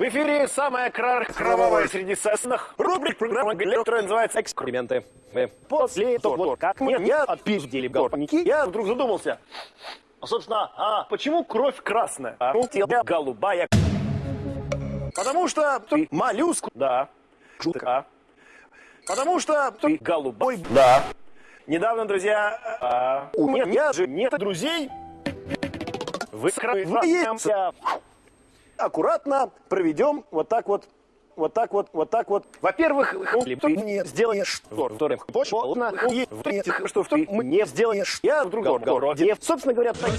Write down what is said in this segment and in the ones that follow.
В эфире самая кра- кровавая среди сосных рубрик программы, которая называется «Эксперименты». Э, После того, как мне я отпиздили галпаники, я вдруг задумался. А, собственно, а почему кровь красная, а у тебя голубая? Потому что ты моллюск, да, шутка. Потому что ты голубой, да. Недавно, друзья, а, у меня же нет друзей. Вы скрываемся. Аккуратно проведем вот так вот вот так вот, вот так вот. Во-первых, ты мне сделаешь, во-вторых, полно, и в-третьих, что ты мне сделаешь, я в другом городе. Собственно говоря, так...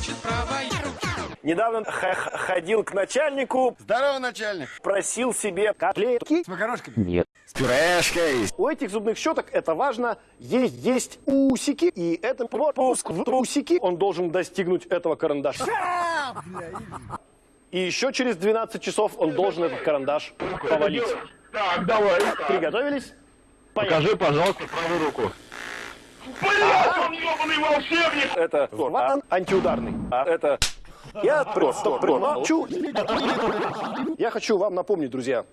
Недавно ходил к начальнику, Здорово, начальник. просил себе котлетки. С макарошками? Нет. С пюрешкой. У этих зубных щеток это важно, есть, есть усики, и это пропуск в усики, он должен достигнуть этого карандаша. И еще через 12 часов он должен этот карандаш повалить. Так, давай. Приготовились? Поехали. Покажи, пожалуйста, правую руку. Блять, он ебаный волшебник! Это ван антиударный. А это я просто промолчу. Я хочу вам напомнить, друзья.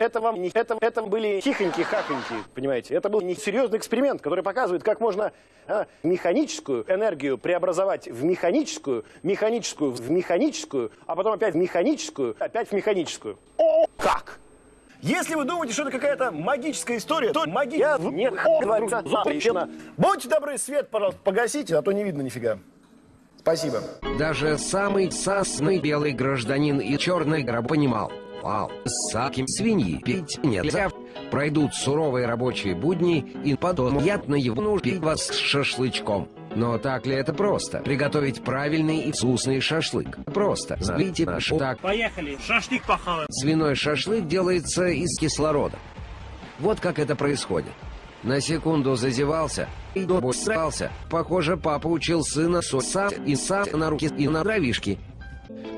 Это вам не это, это были тихоньки-хахоньки, понимаете? Это был несерьезный эксперимент, который показывает, как можно а, механическую энергию преобразовать в механическую, механическую в механическую, а потом опять в механическую, опять в механическую. О, как? Если вы думаете, что это какая-то магическая история, то магия не говорится запрещена. Будьте добры, свет, пожалуйста, погасите, а то не видно нифига. Спасибо. Даже самый сасный белый гражданин и черный гроб понимал. Вау, с саким свиньи пить нельзя. Пройдут суровые рабочие будни, и потом яд на его нужды вас с шашлычком. Но так ли это просто? Приготовить правильный и вкусный шашлык. Просто. Зовите наш так. Поехали, шашлык похаваем. Свиной шашлык делается из кислорода. Вот как это происходит. На секунду зазевался и добусрался. Похоже, папа учил сына сосать и сам на руки и на дровишки.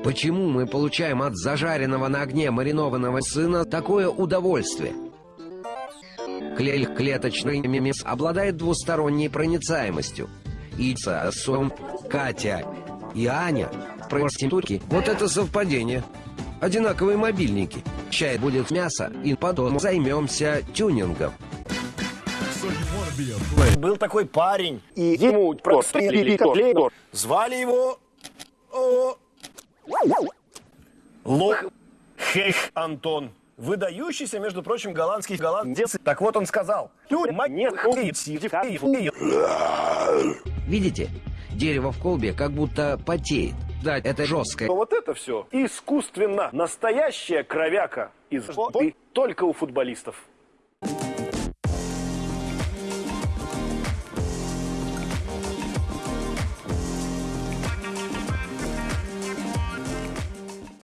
Почему мы получаем от зажаренного на огне маринованного сына такое удовольствие? Клей клеточный мемес обладает двусторонней проницаемостью. И Сосом, Катя и Аня проститутки. Вот это совпадение. Одинаковые мобильники. Чай будет мясо, и потом займемся тюнингом. Был такой парень, и ему просто. Звали его... о, Лох Хех Антон. Выдающийся, между прочим, голландский голландец. Так вот он сказал. Видите? Дерево в колбе как будто потеет. Да, это жесткое. Но вот это все искусственно. Настоящая кровяка из воды только у футболистов.